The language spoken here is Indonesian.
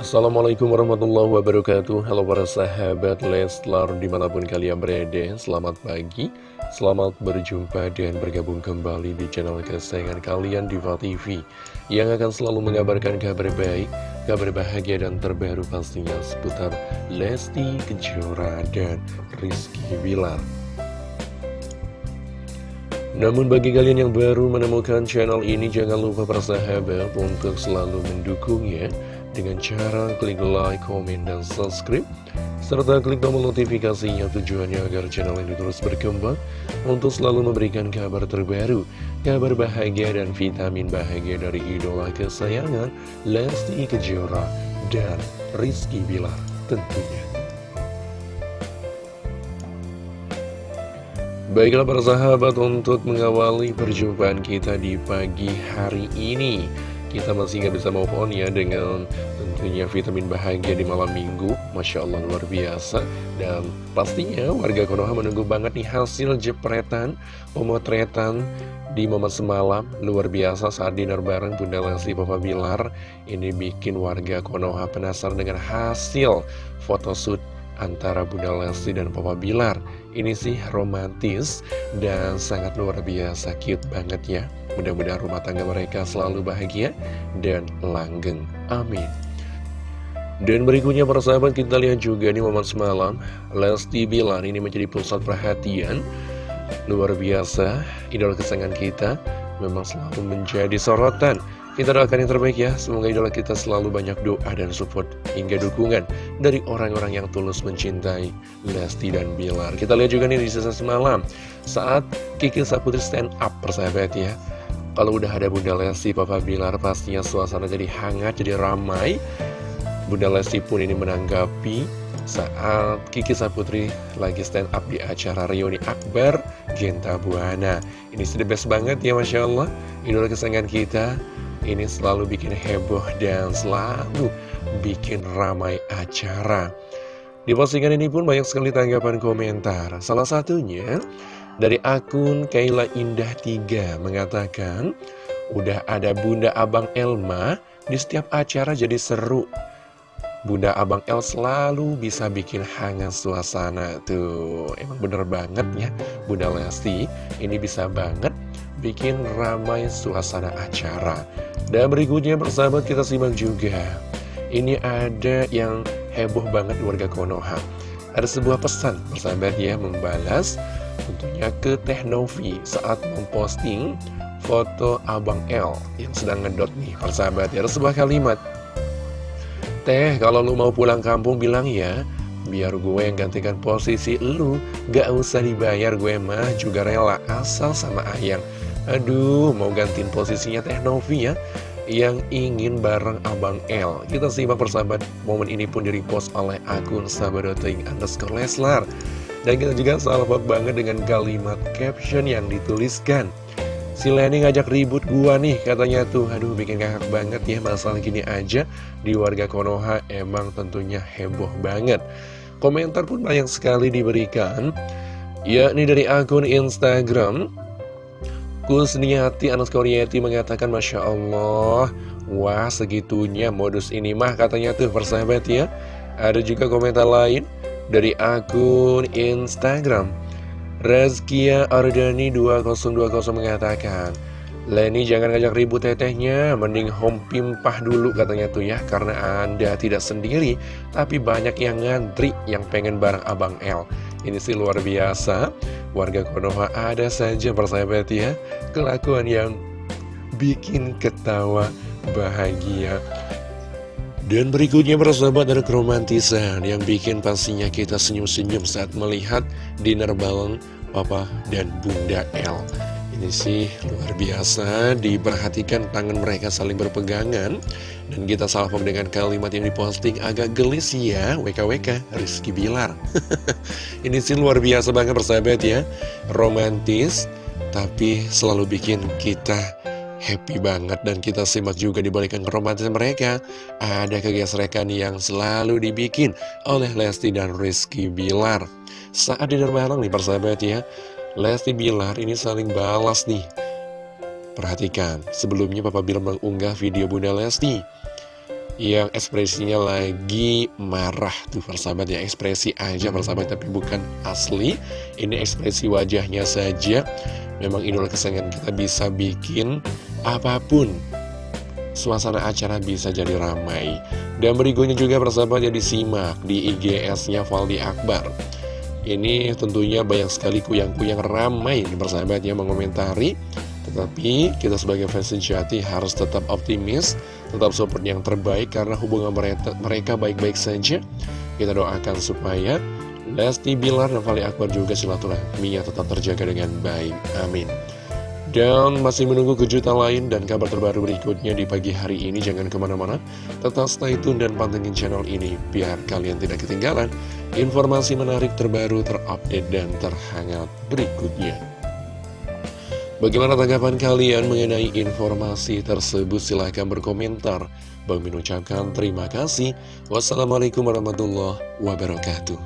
Assalamualaikum warahmatullahi wabarakatuh. Halo para sahabat Leslar di mana pun kalian berada Selamat pagi. Selamat berjumpa dan bergabung kembali di channel kesayangan kalian Diva TV Yang akan selalu mengabarkan kabar baik Kabar bahagia dan terbaru pastinya seputar Lesti Kejora dan Rizky Bilar. Namun bagi kalian yang baru menemukan channel ini jangan lupa persahabat untuk selalu mendukungnya dengan cara klik like, komen, dan subscribe serta klik tombol notifikasinya tujuannya agar channel ini terus berkembang untuk selalu memberikan kabar terbaru, kabar bahagia dan vitamin bahagia dari idola kesayangan Lesti Kejora dan Rizky Bilar tentunya. Baiklah para sahabat untuk mengawali perjumpaan kita di pagi hari ini kita masih nggak bisa move on ya dengan tentunya vitamin bahagia di malam minggu. Masya Allah luar biasa. Dan pastinya warga Konoha menunggu banget nih hasil jepretan Pemotretan di momen semalam. Luar biasa saat dinner bareng Bunda Lesti Papa Bilar. Ini bikin warga Konoha penasaran dengan hasil photoshoot antara Bunda Lesti dan Papa Bilar. Ini sih romantis dan sangat luar biasa cute banget ya. Mudah-mudahan rumah tangga mereka selalu bahagia dan langgeng. Amin. Dan berikutnya para sahabat kita lihat juga di momen semalam. Lesti Bilar ini menjadi pusat perhatian. Luar biasa Idola kesayangan kita Memang selalu menjadi sorotan Kita doakan yang terbaik ya Semoga idola kita selalu banyak doa dan support Hingga dukungan dari orang-orang yang tulus mencintai Lesti dan Bilar Kita lihat juga nih di sisa semalam Saat Kiki Saputri stand up persahabat ya kalau udah ada Bunda Lesti, Papa Bilar pastinya suasana jadi hangat, jadi ramai. Bunda Lesti pun ini menanggapi saat Kiki Saputri lagi stand up di acara reuni Akbar Genta Buana. Ini sudah best banget ya Masya Allah. Idola kesayangan kita ini selalu bikin heboh dan selalu bikin ramai acara. Di postingan ini pun banyak sekali tanggapan komentar. Salah satunya dari akun Kaila Indah 3 mengatakan, Udah ada Bunda Abang Elma, di setiap acara jadi seru. Bunda Abang El selalu bisa bikin hangat suasana Tuh, emang bener banget ya Bunda Lesti ini bisa banget bikin ramai suasana acara Dan berikutnya persahabat kita simak juga. Ini ada yang heboh banget warga Konoha. Ada sebuah pesan persahabat ya membalas tentunya ke Teh Novi saat memposting foto Abang L yang sedang ngedot nih persahabat ya. Ada sebuah kalimat. Teh kalau lu mau pulang kampung bilang ya. Biar gue yang gantikan posisi lu gak usah dibayar gue mah juga rela asal sama ayang aduh mau gantiin posisinya Teh Novi ya yang ingin bareng Abang L Kita simak persahabat momen ini pun direpost oleh akun sahabat.ing underscore Leslar. Dan kita juga salvok banget dengan kalimat caption yang dituliskan. Si Lenny ngajak ribut gua nih katanya tuh. Aduh bikin ngakak banget ya masalah gini aja Di warga Konoha emang tentunya heboh banget. Komentar pun banyak sekali diberikan. Yakni dari akun Instagram Kusniati Anas Koryati mengatakan Masya Allah Wah segitunya modus ini mah katanya tuh persahabat ya. Ada juga komentar lain dari akun Instagram. Rezkia Ardani 2020 mengatakan Leni jangan ngajak ribut tetehnya Mending home pimpah dulu katanya tuh ya Karena anda tidak sendiri Tapi banyak yang ngantri Yang pengen bareng Abang L Ini sih luar biasa Warga Konoha ada saja persahabat ya Kelakuan yang bikin ketawa bahagia dan berikutnya persahabat ada keromantisan yang bikin pastinya kita senyum-senyum saat melihat dinner bareng Papa dan Bunda L. Ini sih luar biasa, diperhatikan tangan mereka saling berpegangan. Dan kita salvok dengan kalimat yang diposting agak gelis ya, WKWK, Rizky Bilar. Ini sih luar biasa banget persahabat ya, romantis, tapi selalu bikin kita happy banget. Dan kita simak juga di balikan romantis mereka. Ada kegesrekan yang selalu dibikin oleh Lesti dan Rizky Bilar. Saat di bareng nih persahabat ya Lesti Bilar ini saling balas nih. Perhatikan sebelumnya Papa Bilar mengunggah video Bunda Lesti yang ekspresinya lagi marah tuh persahabat ya. Ekspresi aja persahabat tapi bukan asli. Ini ekspresi wajahnya saja. Memang idola kesayangan kita bisa bikin apa pun suasana acara bisa jadi ramai. Dan berikutnya juga persahabat ya disimak di IGS-nya Valdi Akbar. Ini tentunya banyak sekali kuyang-kuyang ramai persahabat yang mengomentari. Tetapi kita sebagai fans sejati harus tetap optimis, tetap support yang terbaik karena hubungan mereka baik-baik saja. Kita doakan supaya Lesti Bilar dan Fali Akbar juga silaturahminya tetap terjaga dengan baik. Amin. Dan masih menunggu kejutan lain dan kabar terbaru berikutnya di pagi hari ini. Jangan ke mana-mana, tetap stay tune dan pantengin channel ini biar kalian tidak ketinggalan informasi menarik terbaru, terupdate, dan terhangat berikutnya. Bagaimana tanggapan kalian mengenai informasi tersebut? Silahkan berkomentar. Bang Min ucapkan terima kasih. Wassalamualaikum warahmatullahi wabarakatuh.